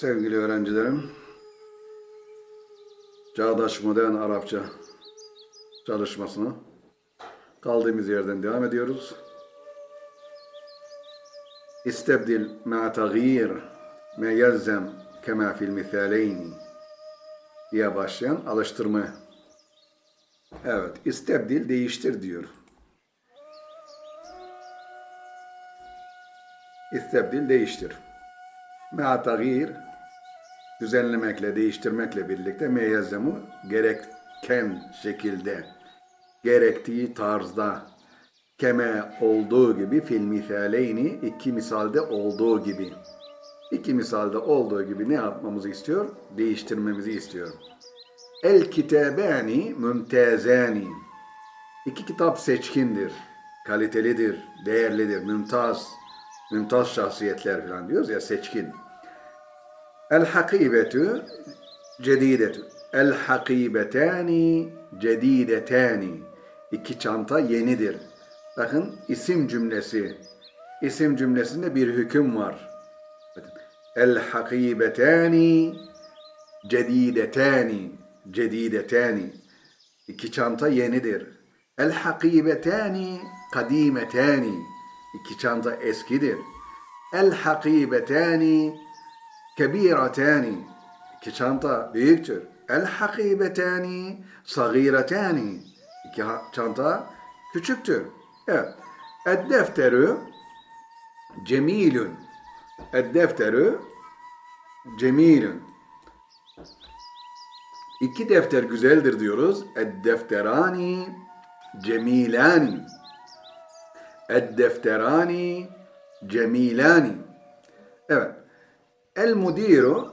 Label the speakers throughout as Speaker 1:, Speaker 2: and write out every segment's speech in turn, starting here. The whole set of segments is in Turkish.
Speaker 1: sevgili öğrencilerim. Çağdaş Modern Arapça çalışmasına kaldığımız yerden devam ediyoruz. İstebdil ma tagir ma yelzem kema fil misaleyni diye başlayan alıştırma. Evet, istebdil değiştir diyor. İstebdil değiştir. Ma tagir düzenlemekle, değiştirmekle birlikte meyezzemu gereken şekilde, gerektiği tarzda, keme olduğu gibi fil misaleyni iki misalde olduğu gibi. İki misalde olduğu gibi ne yapmamızı istiyor? Değiştirmemizi istiyor. El kitabani mümtezani. İki kitap seçkindir, kalitelidir, değerlidir, mümtaz, mümtaz şahsiyetler falan diyoruz ya seçkin. El hakibetu cedidetü. El hakibetani cedidetani. İki çanta yenidir. Bakın isim cümlesi. İsim cümlesinde bir hüküm var. El hakibetani cedidetani. Cedidetani. İki çanta yenidir. El hakibetani kadimetani. İki çanta eskidir. El hakibetani kebiratani. İki çanta büyüktür. El hakibetani sagiretani. İki çanta küçüktür. Evet. Ed defteru cemilun. Ed defteru cemilun. İki defter güzeldir diyoruz. Ed defterani cemilani. Ed defterani cemilani. Evet. El mudiru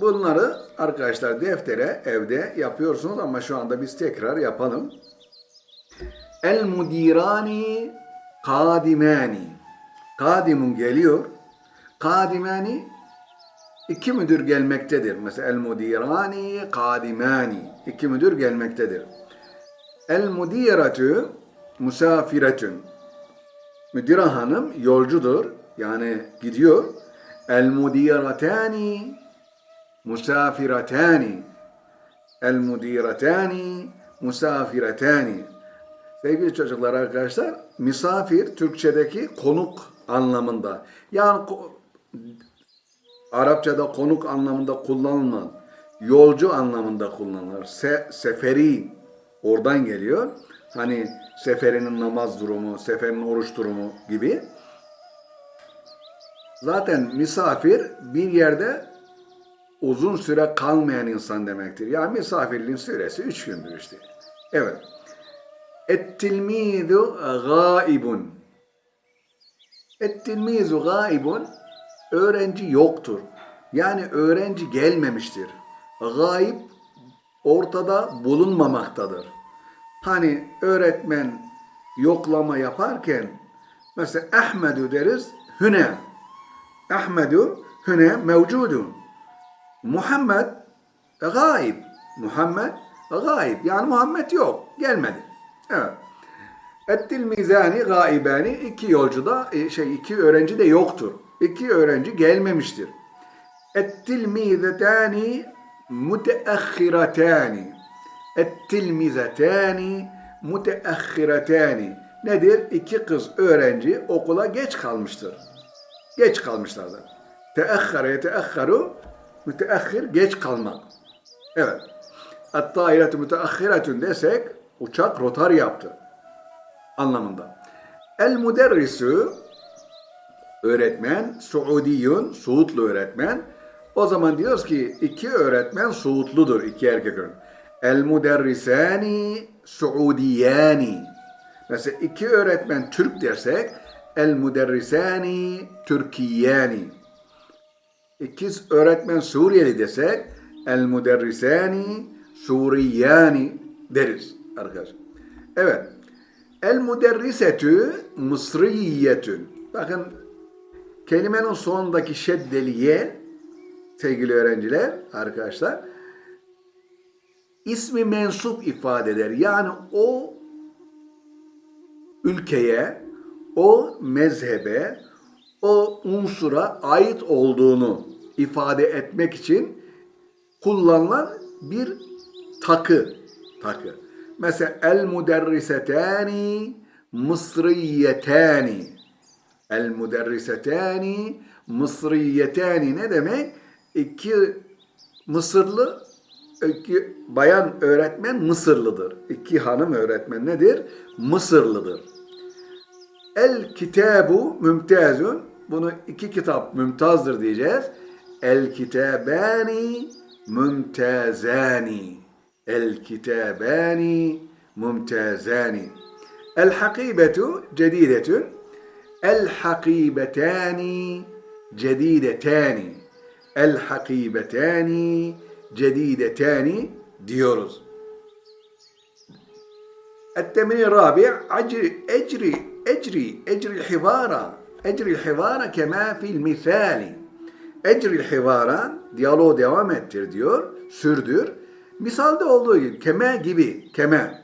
Speaker 1: bunları arkadaşlar deftere evde yapıyorsunuz ama şu anda biz tekrar yapalım. El mudirani kadimani. Kadimun geliyor. Kadimani iki müdür gelmektedir. Mesela el mudirani kadimani. iki müdür gelmektedir. El mudiratu musafiretun. Müdire hanım yolcudur. Yani gidiyor. Musafiratani. El mudiratani musafiratani. Sevgili çocuklar arkadaşlar, misafir Türkçedeki konuk anlamında. Yani Arapçada konuk anlamında kullanılmaz. Yolcu anlamında kullanılır. Se- seferi oradan geliyor. Hani seferinin namaz durumu, seferin oruç durumu gibi. Zaten misafir bir yerde uzun süre kalmayan insan demektir. Yani misafirliğin süresi üç gündür işte. Evet. Et-tilmizu gaibun. Et-tilmizu gaibun. Öğrenci yoktur. Yani öğrenci gelmemiştir. Gaib ortada bulunmamaktadır. Hani öğretmen yoklama yaparken mesela Ahmedu deriz hüne. Ahmedu hüne mevcudu. Muhammed gaib. Muhammed gaib. Yani Muhammed yok. Gelmedi. Evet. Ettil mizani gaibani iki yolcu da e, şey iki öğrenci de yoktur. İki öğrenci gelmemiştir. Ettil mizetani muteahhiratani. Ettil mizetani muteahhiratani. Nedir? İki kız öğrenci okula geç kalmıştır. Geç kalmışlardır. Teahhara yeteahharu müteahhir geç kalmak. Evet. Et-tairetu müteahhiretun desek uçak rotar yaptı anlamında. El müderrisu öğretmen, Suudiyun, Suudlu öğretmen. O zaman diyoruz ki iki öğretmen Suudludur, iki erkek öğretmen. El müderrisani Suudiyani. Mesela iki öğretmen Türk dersek el müderrisani Türkiyani. İkiz öğretmen Suriyeli desek el müderrisani Suriyani deriz arkadaşlar. Evet. El müderrisetü mısriyetün. Bakın kelimenin sonundaki şeddeli ye sevgili öğrenciler, arkadaşlar ismi mensup ifade eder. Yani o ülkeye, o mezhebe, o unsura ait olduğunu ifade etmek için kullanılan bir takı. Takı. Mesela el muderrisetani mısriyetani. El muderrisetani mısriyetani ne demek? İki Mısırlı iki bayan öğretmen Mısırlıdır. İki hanım öğretmen nedir? Mısırlıdır. El kitabu mümtazun. Bunu iki kitap mümtazdır diyeceğiz. El kitabani mümtazani. El kitabani mümtazani. El hakibetu cedidetun. El hakibetani cedidetani. El hakibetani cedidetani diyoruz. التمرين الرابع أجري أجري أجري أجري الحوار أجري الحوار كما في المثال أجري الحوار diyaloğu devam ettir diyor, sürdür. Misalde olduğu gibi keme gibi, keme.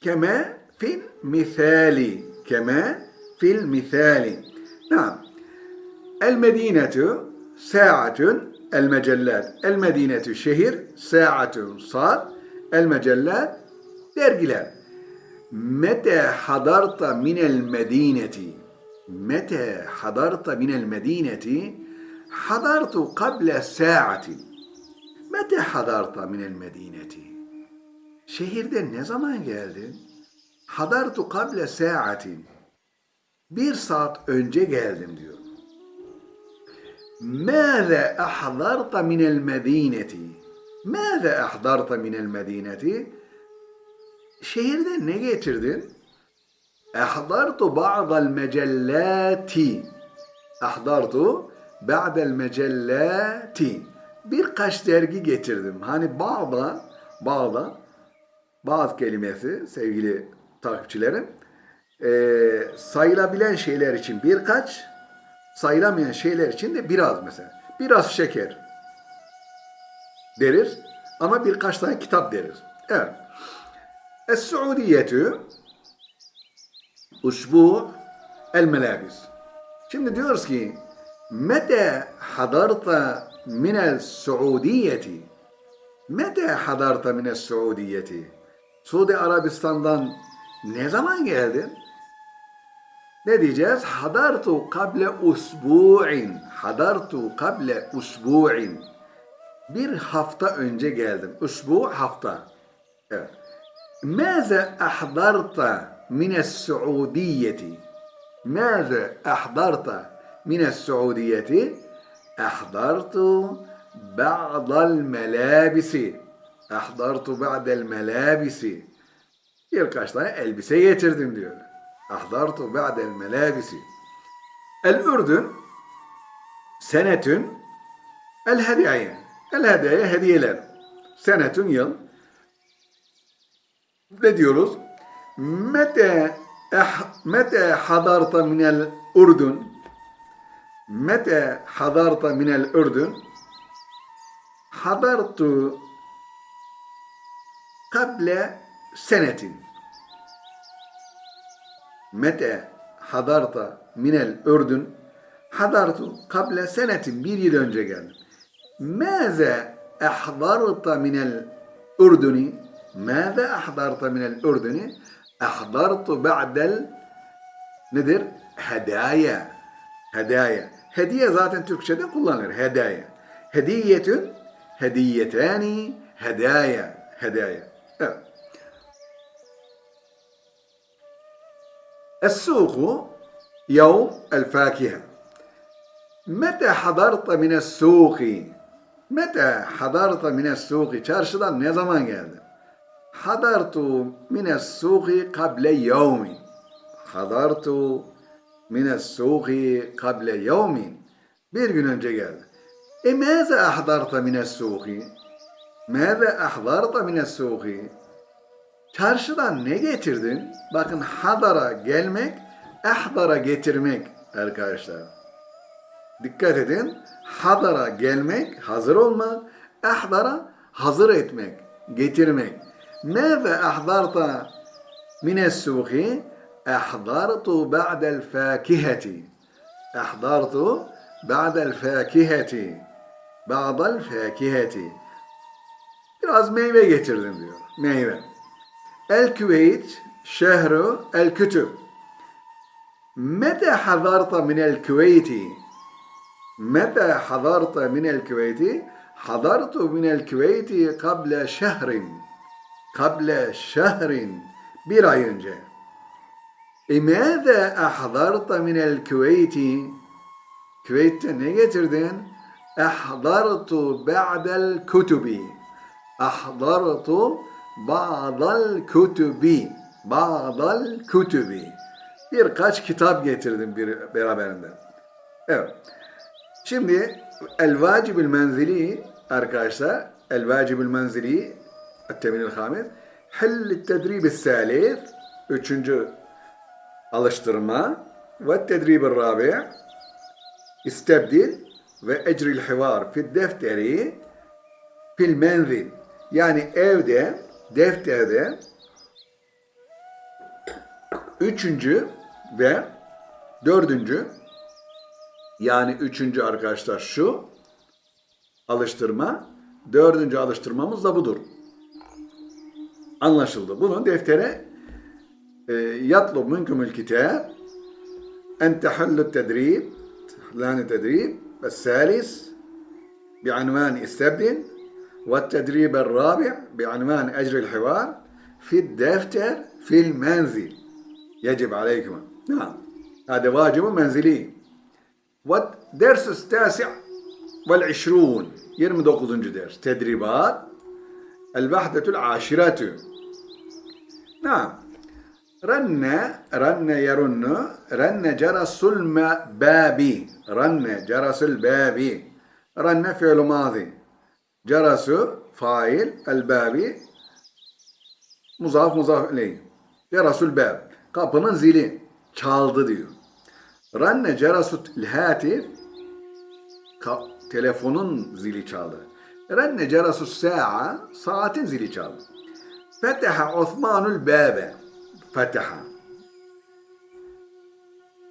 Speaker 1: Keme fil misali, keme fil misali. Tamam. El medinetu sa'atun el mecellat. El medinetu şehir, sa'atun saat, el mecellat dergiler. Mete hadarta minel medineti. Mete hadarta minel medineti. Hadartu kable saatin. Mete hadarta minel medineti. Şehirde ne zaman geldin? Hadartu kable saatin. Bir saat önce geldim diyor. Mâze ahdarta minel medineti. Mâze ahdarta minel medineti? şehirde ne getirdin? Ahdartu ba'dal mecellati. Ahdartu ba'dal mecellati. Birkaç dergi getirdim. Hani bağda, bağda bazı kelimesi sevgili takipçilerim e, sayılabilen şeyler için birkaç sayılamayan şeyler için de biraz mesela. Biraz şeker derir ama birkaç tane kitap derir. Evet. Es-Suudiyetü Usbu el-Melabis. Şimdi diyoruz ki Mete hadarta minel Suudiyeti Mete hadarta minel Suudiyeti Suudi Arabistan'dan ne zaman geldin? Ne diyeceğiz? Hadartu kable usbu'in. Hadartu kable usbu'in. Bir hafta önce geldim. Usbu hafta. Evet. Maze ahdarta mines Suudiyeti. Maze ahdarta mines Suudiyeti. Ahdartu ba'dal melabisi. Ahdartu ba'dal melabisi. Birkaç tane elbise getirdim diyor. أحضرت بعد الملابس الأردن سنة الهدايا الهدايا hediyeler senetun yıl ne diyoruz? Mete mete hadarta minel Ürdün mete hadarta minel Ürdün hadartu kable senetin. Mete hadarta minel ördün hadartu kable senetin. Bir yıl önce geldim. Mâze ahdarta minel ürdünü mâze ahdarta minel ürdünü ahdartu ba'del nedir? Hedaya. Hedaya. Hediye zaten Türkçe'de kullanılır. Hedaya. Hediyetün, hediyetani, hedaya. Hedaya. Evet. السوق يوم الفاكهة متى حضرت من السوق متى حضرت من السوق çarşıdan ne zaman geldin حضرت من السوق قبل يوم حضرت من السوق قبل يوم bir gün önce geldi e ماذا أحضرت من السوق ماذا أحضرت من السوق Çarşıdan ne getirdin? Bakın hadara gelmek, ahdara getirmek arkadaşlar. Dikkat edin. Hadara gelmek, hazır olmak, ahdara hazır etmek, getirmek. ماذا أحضرت من السوق أحضرت بعد الفاكهة أحضرت بعد الفاكهة بعض الفاكهة biraz meyve getirdim diyor. Meyve. El Küveyt şehru el kütüb. Meta hadarta min el Küveyti? Meta hadarta min el Küveyti? Hadartu min el Küveyti qabla şehrin. kable şehrin bir ay önce. İmâze ahzarta minel Küveyti Küveyt'te ne getirdin? Ahzartu ba'del kutubi. Ahzartu ba'del kutubi. Ba'del kutubi. Birkaç kitap getirdim bir beraberinde. Evet. Şimdi el vacibül menzili arkadaşlar el vacibül menzili التمرين الخامس حل التدريب الثالث üçüncü alıştırma ve tedrib الرابع استبدل ve ecril hivar fi defteri fil menzil yani evde defterde üçüncü ve dördüncü yani üçüncü arkadaşlar şu alıştırma dördüncü alıştırmamız da budur. Anlaşıldı. Bunu deftere e, yatlub minkumul kitab en tehullu tedrib لان تدريب الثالث بعنوان استبدل والتدريب الرابع بعنوان أجر الحوار في الدفتر في المنزل يجب عليكم نعم هذا واجب منزلي والدرس التاسع والعشرون يرمي دوقضنج درس تدريبات الوحدة العاشرة نعم رن رن يرن رن جرس الباب رن جرس الباب رن فعل ماضي جرس فاعل الباب مضاف مضاف إليه جرس الباب kapının zili çaldı diyor. Ranne cerasut hatif ka- telefonun zili çaldı. Ranne cerasut sa'a saatin zili çaldı. Feteha Osmanul babe. Feteha.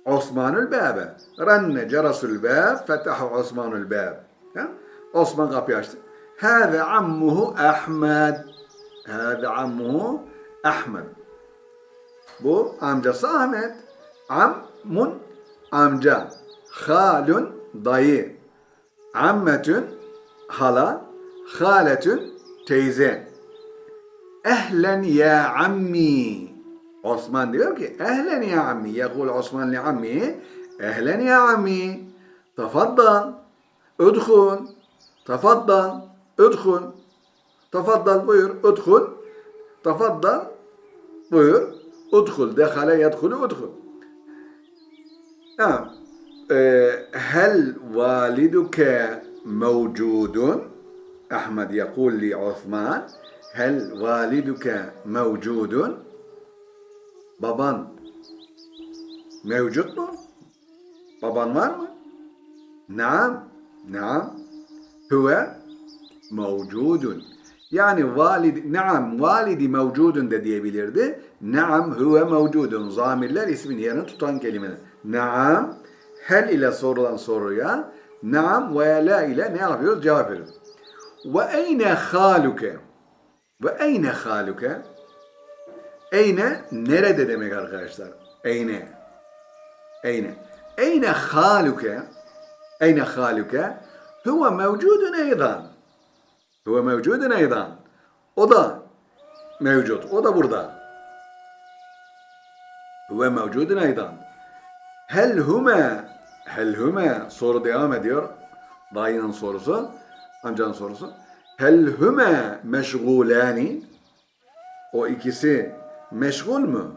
Speaker 1: Osmanul babe. Ranne cerasul bab. Feteha Osmanul bab. Ha? Osman kapıyı açtı. Hâze ammuhu Ahmed. Hâze ammuhu Ahmed. Bu amcası Ahmet. Ammun amca. Halun dayı. Ammetün hala. Haletün teyze. Ehlen ya ammi. Osman diyor ki ehlen ya ammi. Yekul Osman li ammi. Ehlen ya ammi. Tafaddal. Ödhun. Tafaddal. Ödhun. Tafaddal buyur. Ödhun. Tafaddal buyur. Udhul. Dehale yedhulu udhul. Ha. E, hel validuke mevcudun? أحمد يقول لعثمان هل والدك موجود؟ Baban mevcut mu? Baban var mı? Naam. Naam. Huve mevcudun. Yani valid, naam validi mevcudun da diyebilirdi. Naam huve mevcudun. Zamirler ismin yerini tutan kelimeler. Naam. Hel ile sorulan soruya naam ve la ile ne yapıyoruz? Cevap veriyoruz. Ve eyne haluke? Ve eyne haluke? Eyne nerede demek arkadaşlar? Eyne. Eyne. Eyne haluke? Eyne haluke? Huve mevcudun eydan. Huve mevcudun eydan. O da mevcut. O da burada. Huve mevcudun eydan. Hel hume Hel hume soru devam ediyor. Dayının sorusu. Amcanın sorusu. Hel hume meşgulani o ikisi meşgul mu?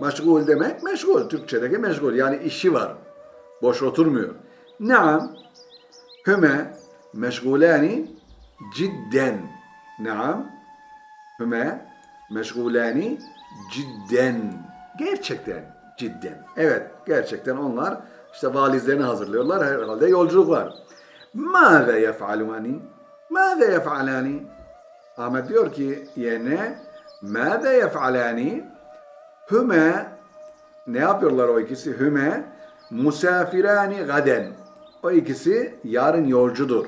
Speaker 1: Meşgul demek meşgul. Türkçedeki meşgul. Yani işi var. Boş oturmuyor. Naam. Hüme meşgulani cidden. Naam. Hüme meşgulani cidden. Gerçekten cidden. Evet gerçekten onlar işte valizlerini hazırlıyorlar. Herhalde yolculuk var. Mâze yef'alûni? Mâze yef'alâni? Ahmet diyor ki yerine Mâze yef'alâni? Hüme ne yapıyorlar o ikisi? Hüme Musafirani gaden. O ikisi yarın yolcudur.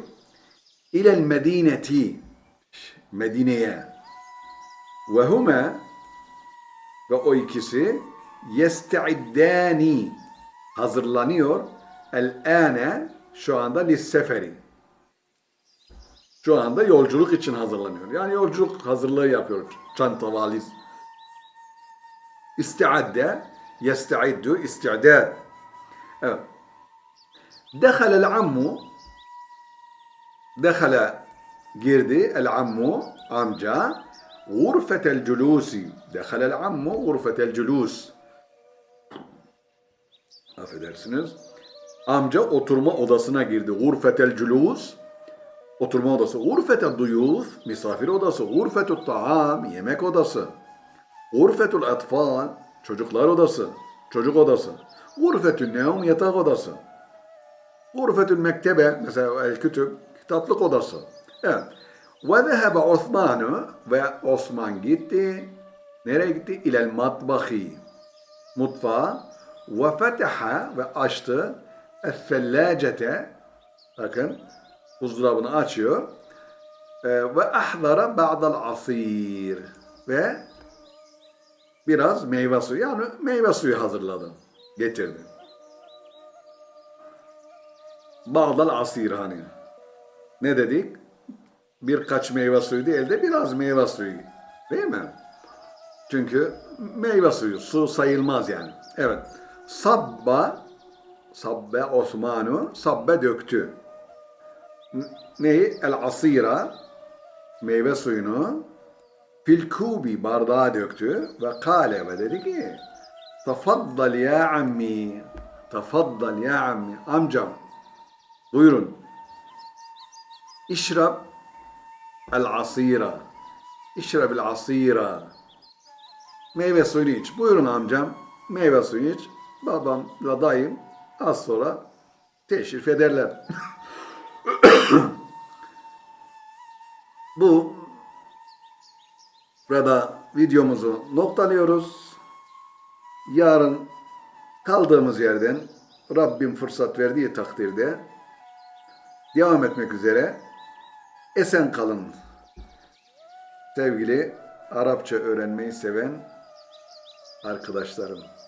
Speaker 1: İlel medineti. Medine'ye. Ve huma ve o ikisi yestaiddani hazırlanıyor el ane şu anda lisseferi. Şu anda yolculuk için hazırlanıyor. Yani yolculuk hazırlığı yapıyor. Çanta valiz. İstiadde, yestaiddu, isti'dad. Evet. Dehalel ammu, dehala girdi, el ammu, amca, gurfetel culusi. Dehalel ammu, gurfetel culus. Affedersiniz. Amca oturma odasına girdi. Gurfetel culus. Oturma odası. Gurfetel duyuf. Misafir odası. Gurfetul taam. Yemek odası. Gurfetul atfal. Çocuklar odası. Çocuk odası. Gurfetül nevm. Yatak odası. Gurfetül mektebe. Mesela el kütüb. Kitaplık odası. Evet. Ve zehebe Osman'ı ve Osman gitti. Nereye gitti? İlel matbahi. Mutfağa. Ve feteha ve açtı. Es-sellacete. Bakın. Buzdolabını açıyor. Ee, ve ahdara ba'dal asir. Ve biraz meyve suyu. Yani meyve suyu hazırladı. Getirdi. Ba'dal asir hani. Ne dedik? Birkaç meyve suyu değil de biraz meyve suyu. Değil mi? Çünkü meyve suyu, su sayılmaz yani. Evet. Sabba, sabbe Osmanu, sabbe döktü. Neyi? El asira, meyve suyunu fil kubi bardağa döktü ve kale ve dedi ki tafaddal ya ammi tafaddal ya ammi amcam buyurun İşrab el asira İşrab el asira Meyve suyunu iç. Buyurun amcam. Meyve suyu iç. Babamla dayım az sonra teşrif ederler. Bu burada videomuzu noktalıyoruz. Yarın kaldığımız yerden Rabbim fırsat verdiği takdirde devam etmek üzere esen kalın. Sevgili Arapça öğrenmeyi seven arkadaşlarım.